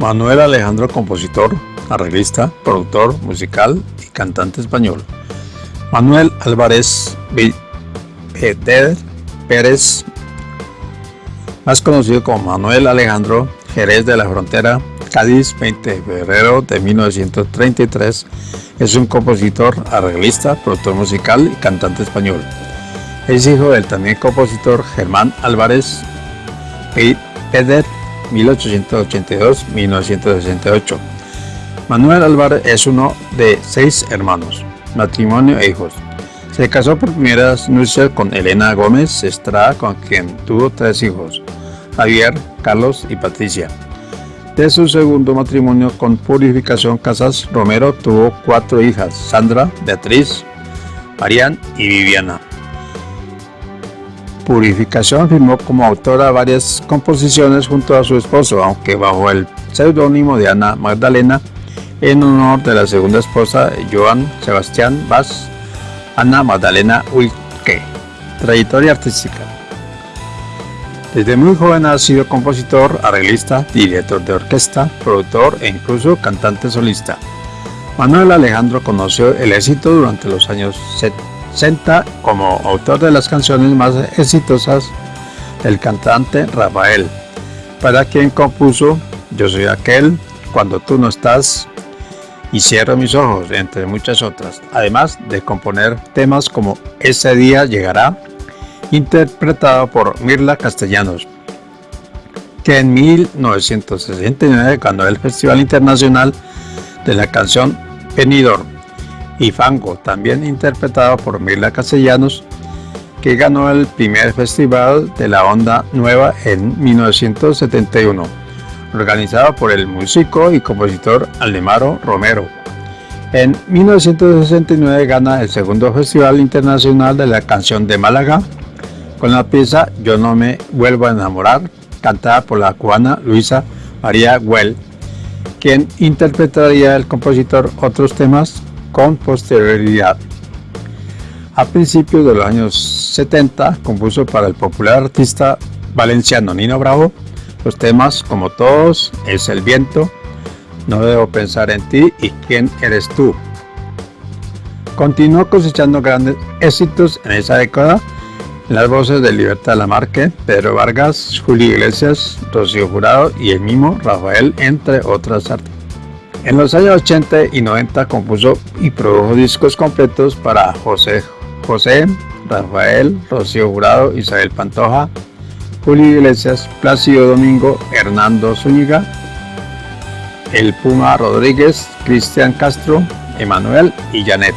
Manuel Alejandro, compositor, arreglista, productor musical y cantante español. Manuel Álvarez Peter Pérez, más conocido como Manuel Alejandro Jerez de la Frontera, Cádiz, 20 de febrero de 1933, es un compositor, arreglista, productor musical y cantante español. Es hijo del también compositor Germán Álvarez Peder 1882-1968. Manuel Álvarez es uno de seis hermanos, matrimonio e hijos. Se casó por primeras nupcias con Elena Gómez Estrada, con quien tuvo tres hijos, Javier, Carlos y Patricia. De su segundo matrimonio con Purificación Casas Romero tuvo cuatro hijas, Sandra, Beatriz, Marian y Viviana. Purificación firmó como autora varias composiciones junto a su esposo, aunque bajo el seudónimo de Ana Magdalena, en honor de la segunda esposa Joan Sebastián Vaz, Ana Magdalena Wilke. Trayectoria artística. Desde muy joven ha sido compositor, arreglista, director de orquesta, productor e incluso cantante solista. Manuel Alejandro conoció el éxito durante los años 70 Senta como autor de las canciones más exitosas del cantante Rafael, para quien compuso Yo soy aquel, Cuando tú no estás y Cierro mis ojos, entre muchas otras, además de componer temas como Ese día llegará, interpretado por Mirla Castellanos, que en 1969 ganó el Festival Internacional de la Canción Benidorm y Fango, también interpretado por Mirla Castellanos, que ganó el primer festival de la onda nueva en 1971, organizado por el músico y compositor Aldemaro Romero. En 1969 gana el segundo Festival Internacional de la Canción de Málaga con la pieza Yo no me vuelvo a enamorar, cantada por la cubana Luisa María Güell, quien interpretaría el compositor otros temas con posterioridad. A principios de los años 70 compuso para el popular artista valenciano Nino Bravo los temas Como todos, Es el viento, No debo pensar en ti y ¿Quién eres tú? Continuó cosechando grandes éxitos en esa década en las voces de Libertad Lamarque, Pedro Vargas, Julio Iglesias, Rocío Jurado y el mismo Rafael, entre otras artistas. En los años 80 y 90 compuso y produjo discos completos para José José, Rafael, Rocío Jurado, Isabel Pantoja, Julio Iglesias, Plácido Domingo, Hernando Zúñiga, El Puma Rodríguez, Cristian Castro, Emanuel y Janet.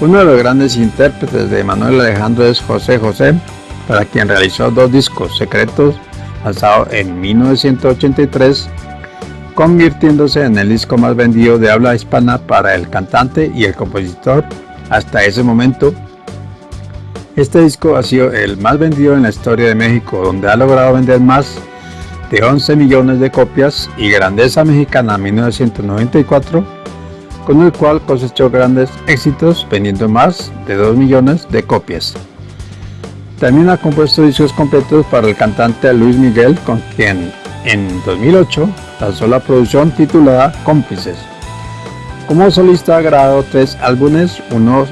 Uno de los grandes intérpretes de Emanuel Alejandro es José José, para quien realizó dos discos secretos lanzados en 1983 convirtiéndose en el disco más vendido de habla hispana para el cantante y el compositor hasta ese momento. Este disco ha sido el más vendido en la historia de México, donde ha logrado vender más de 11 millones de copias y Grandeza Mexicana 1994, con el cual cosechó grandes éxitos vendiendo más de 2 millones de copias. También ha compuesto discos completos para el cantante Luis Miguel, con quien en 2008 lanzó la producción titulada Cómplices. Como solista grabado tres álbumes, uno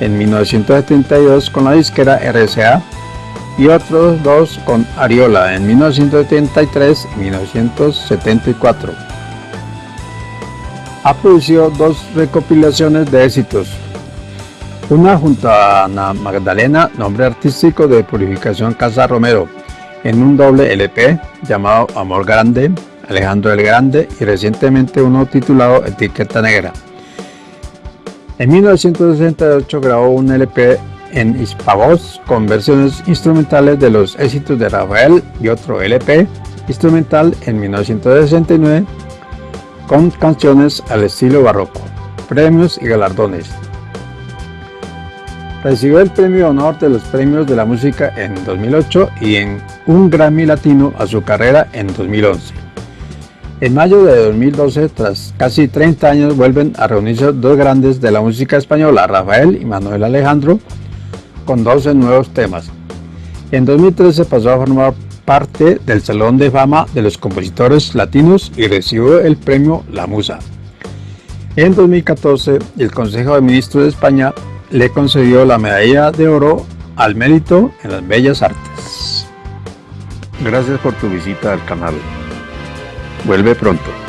en 1972 con la disquera RCA y otros dos con Ariola en 1973 y 1974. Ha producido dos recopilaciones de éxitos, una junto a Ana Magdalena, nombre artístico de Purificación Casa Romero, en un doble LP llamado Amor Grande, Alejandro el Grande y recientemente uno titulado Etiqueta Negra. En 1968 grabó un LP en Hispavoz con versiones instrumentales de los éxitos de Rafael y otro LP instrumental en 1969 con canciones al estilo barroco, premios y galardones. Recibió el premio honor de los premios de la música en 2008 y en un Grammy Latino a su carrera en 2011. En mayo de 2012, tras casi 30 años, vuelven a reunirse dos grandes de la música española, Rafael y Manuel Alejandro, con 12 nuevos temas. En 2013 pasó a formar parte del Salón de Fama de los Compositores Latinos y recibió el premio La Musa. En 2014, el Consejo de Ministros de España le concedió la medalla de oro al mérito en las bellas artes. Gracias por tu visita al canal. Vuelve pronto.